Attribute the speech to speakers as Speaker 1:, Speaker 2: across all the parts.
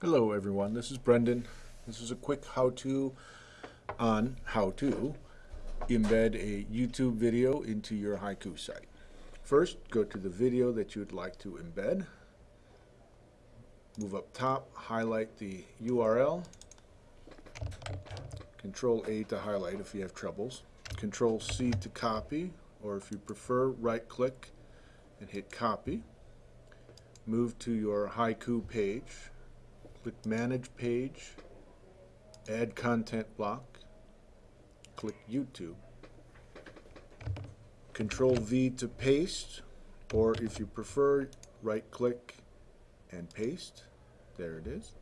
Speaker 1: Hello everyone, this is Brendan. This is a quick how-to on how to embed a YouTube video into your Haiku site. First, go to the video that you would like to embed. Move up top, highlight the URL. Control A to highlight if you have troubles. Control C to copy, or if you prefer, right click and hit copy. Move to your Haiku page click Manage Page, Add Content Block, click YouTube. Control V to paste, or if you prefer, right click and paste. There it is.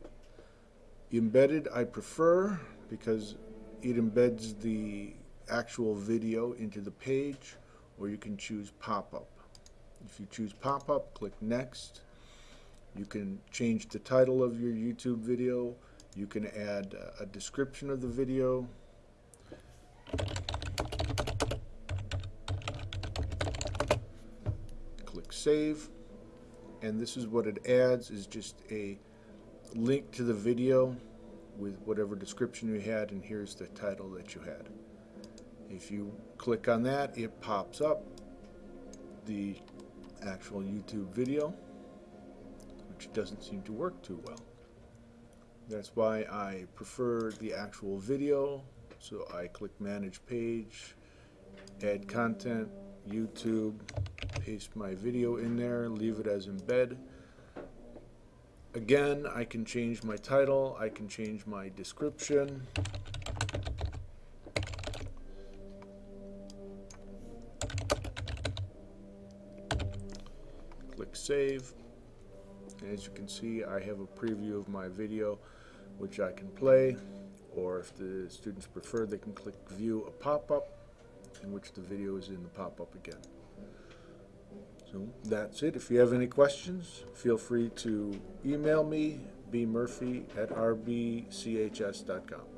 Speaker 1: Embedded I prefer because it embeds the actual video into the page, or you can choose pop-up. If you choose pop-up, click Next you can change the title of your YouTube video. You can add a description of the video. Click Save. And this is what it adds is just a link to the video with whatever description you had and here's the title that you had. If you click on that, it pops up the actual YouTube video which doesn't seem to work too well. That's why I prefer the actual video. So I click Manage Page, Add Content, YouTube, paste my video in there, leave it as embed. Again, I can change my title, I can change my description. Click Save. And as you can see, I have a preview of my video, which I can play, or if the students prefer, they can click View a pop-up, in which the video is in the pop-up again. So that's it. If you have any questions, feel free to email me, bmurphy at rbchs.com.